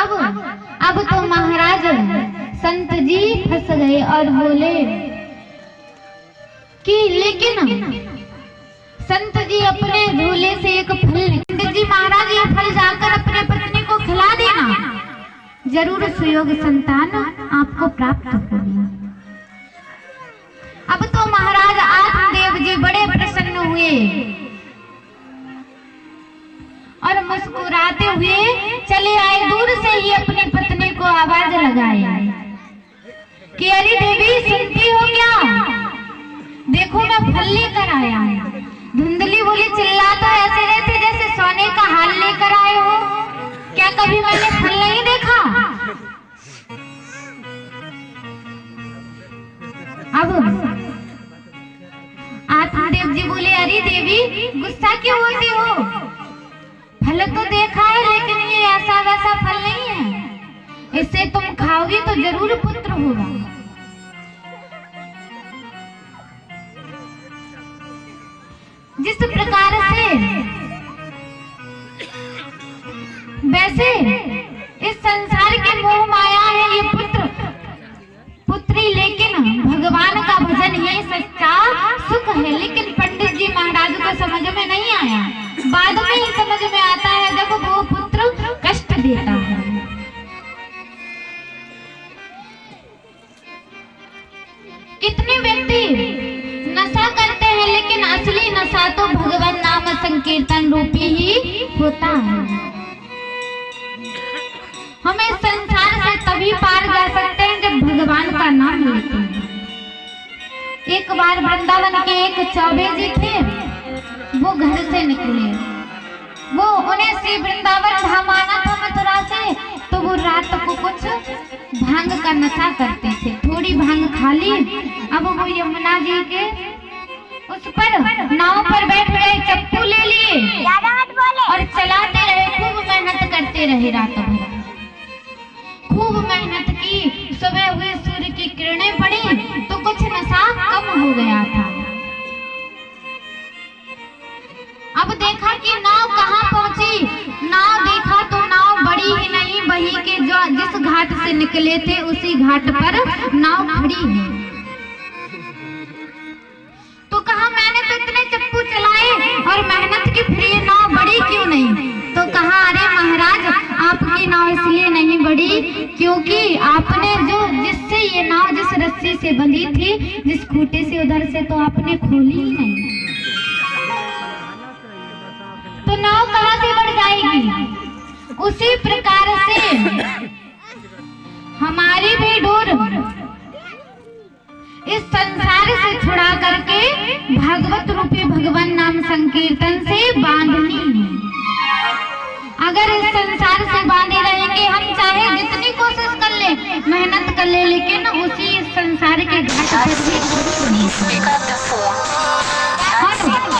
अब अब तो महाराज संत जी फंस गए और बोले कि लेकिन संत जी अपने झोले से एक फल पंडित जी महाराज ये फल जाकर अपने पत्नी को खिला देना। ज़रूर सुयोग संतान आपको प्राप्त होगी। अब तो महाराज आत्मदेव जी बड़े प्रसन्न हुए और मुस्कुराते हुए चले आए दूर ही अपनी पत्नी को आवाज़ लगाए। कि अरे देवी, सुनती हो क्या? देखो मैं फल लेकर आया धुंधली बोली चिल्ला तो ऐसे रहे थे जैसे सोने का हाल लेकर आए हो। क्या कभी मैंने फल नहीं देखा? अब आत्मदेव जी बोले, अरे देवी, गुस्सा क्यों होती हो? फल तो देखा है, लेकिन इससे तुम खाओगी तो ज़रूर पुत्र होगा। जिस प्रकार से वैसे इस संसार के मोह माया है ये पुत्र, पुत्री, लेकिन भगवान का भजन ही सच्चा सुख है। लेकिन पंडित जी महाराज को समझ में नहीं आया। बाद में ही समझ में आता है जब वो पुत्र कष्ट देता। कितने व्यक्ति नशा करते हैं, लेकिन असली नशा तो भगवान नाम संकीर्तन रूपी ही होता है। हमें संसार से तभी पार जा सकते हैं जब भगवान का नाम लेते हैं। एक बार वृंदावन के एक चौबे जी थे, वो घर से निकले। वो उन्हें श्री वृंदावन धाम आना था मथुरा से तो वो रात को कुछ भाँग का नशा करते थे। थोड़ी भाँग खा ली। अब वो यमुना जी के उस पर नाव पर बैठ गए चप्पू ले लिए। और चलाते रहे खूब मेहनत करते रहे रात भर निकले थे उसी घाट पर नाव खड़ी है। तो कहा, मैंने तो इतने चप्पू चलाए और मेहनत की फिर ये नाव बड़ी क्यों नहीं? तो कहा, अरे महाराज, आपकी नाव इसलिए नहीं बड़ी क्योंकि आपने जो जिससे ये नाव, जिस रस्सी से बंधी थी, जिस खूटे से उधर से तो आपने खोली ही नहीं। तो नाव कहाँ से बढ़ जाएगी? उसी प्रकार से हमारी भी डोर। इस संसार से छुड़ा करके भगवत रूपी भगवान नाम संकीर्तन से बांधनी है। अगर इस संसार से बांधे रहेंगे, हम चाहे जितनी कोशिश कर ले, मेहनत कर ले, लेकिन उसी संसार के घाट पर भी